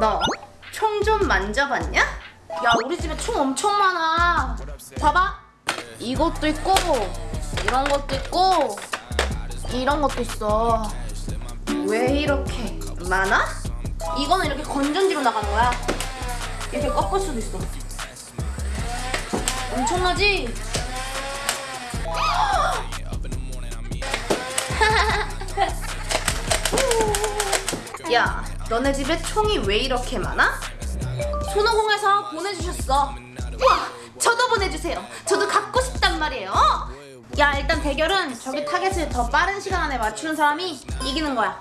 너 총 좀 만져봤냐? 야 우리 집에 총 엄청 많아 봐봐 이것도 있고 이런 것도 있고 이런 것도 있어 왜 이렇게 많아? 이거는 이렇게 건전지로 나가는 거야 이렇게 꺾을 수도 있어 엄청나지? 야, 너네 집에 총이 왜 이렇게 많아? 손오공에서 보내주셨어 우와, 저도 보내주세요. 저도 갖고 싶단 말이에요. 야 일단 대결은 저기 타겟을 더 빠른 시간 안에 맞추는 사람이 이기는 거야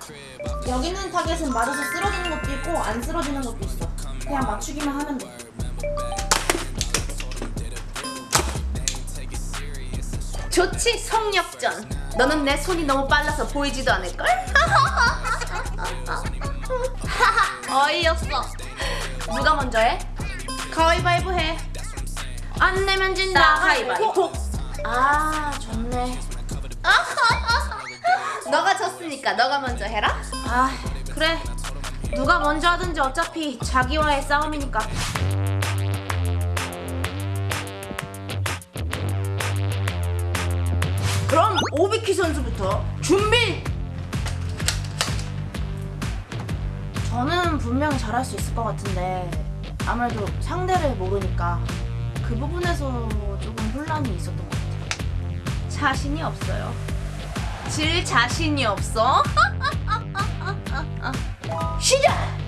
여기 있는 타겟은 맞아서 쓰러지는 것도 있고 안 쓰러지는 것도 있어 그냥 맞추기만 하면 돼 좋지, 성역전. 너는 내 손이 너무 빨라서 보이지도 않을걸? 어이없어 누가 먼저 해? 가위바위보 해. 안 내면 진다. 가위바위보. 아, 좋네. 너가 졌으니까 너가 먼저 해라. 아, 그래. 누가 먼저 하든지 어차피 자기와의 싸움이니까. 그럼 오비키 선수부터 준비. 저는 분명히 잘할 수 있을 것 같은데 아무래도 상대를 모르니까 그 부분에서 조금 혼란이 있었던 것 같아요. 자신이 없어요. 질 자신이 없어? 시작!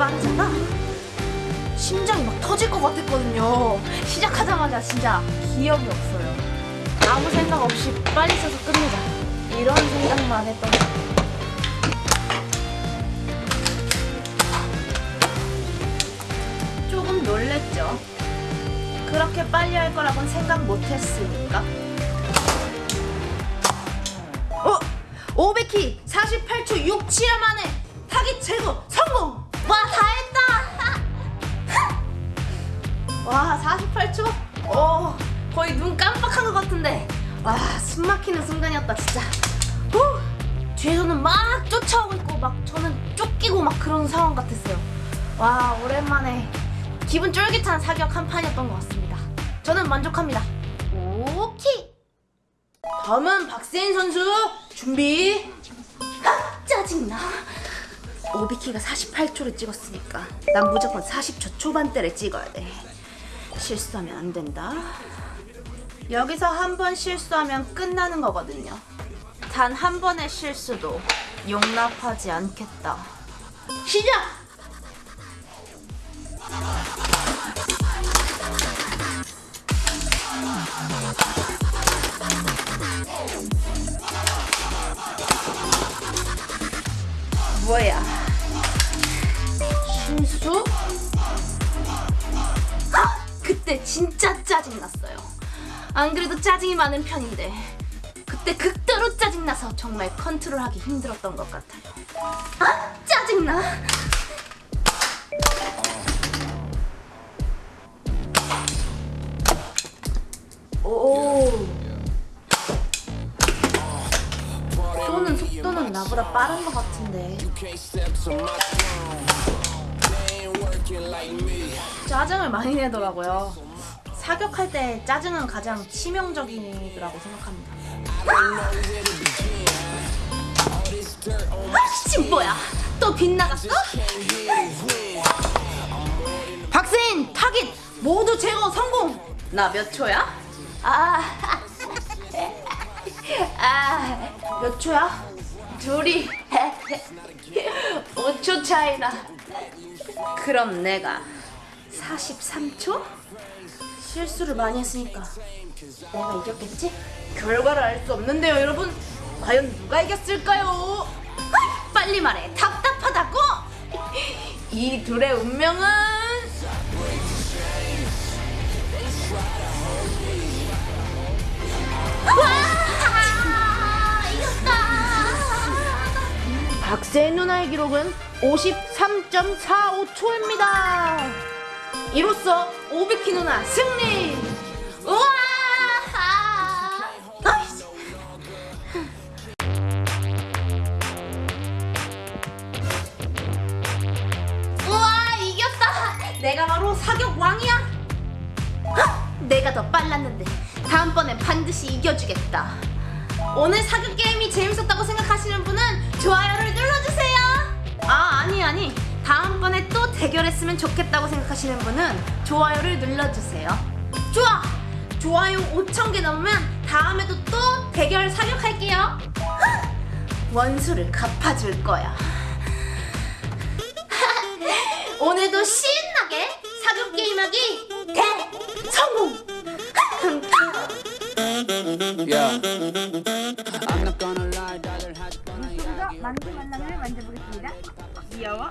빠르잖아. 심장이 막 터질 것 같았거든요. 시작하자마자 진짜 기억이 없어요. 아무 생각 없이 빨리 써서 끝내자. 이런 생각만 했던. 조금 놀랬죠. 그렇게 빨리 할 거라고는 생각 못 했으니까. 어? 오베키 48초 67화 만에 타깃 제거 성공! 와 48초? 어 거의 눈 깜빡한 것 같은데 와 숨 막히는 순간이었다 진짜 후! 뒤에서는 막 쫓아오고 있고 막 저는 쫓기고 막 그런 상황 같았어요. 와, 오랜만에 기분 쫄깃한 사격 한 판이었던 것 같습니다. 저는 만족합니다. 오케이! 다음은 박세인 선수 준비. 아, 짜증나 오비키가 48초를 찍었으니까 난 무조건 40초 초반대를 찍어야 돼 실수하면 안 된다 여기서 한 번 실수하면 끝나는 거거든요 단 한 번의 실수도 용납하지 않겠다 시작! 뭐야 신수? 진짜 짜증났어요. 안 그래도 짜증이 많은 편인데 그때 극도로 짜증나서 정말 컨트롤하기 힘들었던 것 같아요. 아 짜증나. 오. 쏘는 속도는 나보다 빠른 것 같은데. 짜증을 많이 내더라고요. 사격할 때 짜증은 가장 치명적이라고 생각합니다. 아씨 뭐야? 또 빗나갔어? 박세인 타깃 모두 제거 성공. 나 몇 초야? 아, 아, 몇 초야? 둘이 5초 차이나. 그럼 내가 43초? 실수를 많이 했으니까 내가 이겼겠지? 결과를 알 수 없는데요, 여러분. 과연 누가 이겼을까요? 빨리 말해. 답답하다고? 이 둘의 운명은 박세인 누나의 기록은 53.45초입니다. 이로써 500키 누나 승리! 우와! 우와 이겼다. 내가 바로 사격 왕이야! 내가 더 빨랐는데 다음번엔 반드시 이겨주겠다. 오늘 사격 게임이 재밌었다고 생각하시는 분은 좋아요를 눌러주세요! 아, 아니, 아니. 대결했으면 좋겠다고 생각하시는 분은 좋아요를 눌러주세요. 좋아! 좋아요 5,000개 넘으면 다음에도 또 대결 사격할게요. 원수를 갚아줄 거야. 오늘도 신나게 사격 게임하기 대성공! 만두 만남을 만져보겠습니다. 귀여워.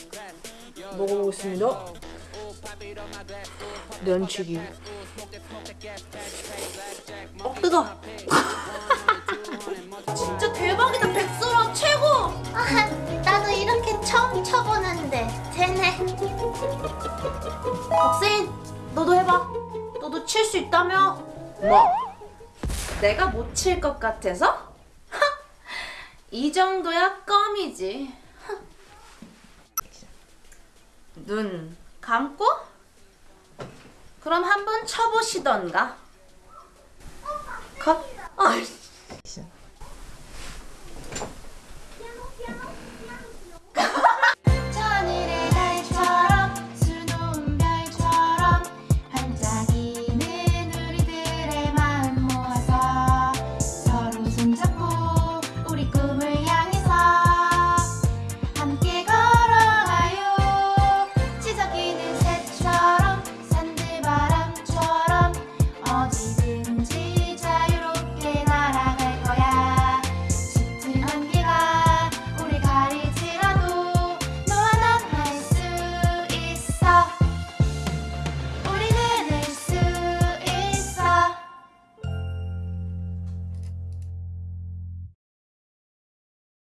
먹어보겠습니다. 면치기. 어 뜨거. 진짜 대박이다 백설아 최고. 아, 나도 이렇게 처음 쳐보는데 되네. 박세인 너도 해봐. 너도 칠 수 있다며. 뭐? 내가 못 칠 것 같아서? 하! 이 정도야 껌이지. 하. 눈 감고? 그럼 한번 쳐보시던가. 컷. 아이씨.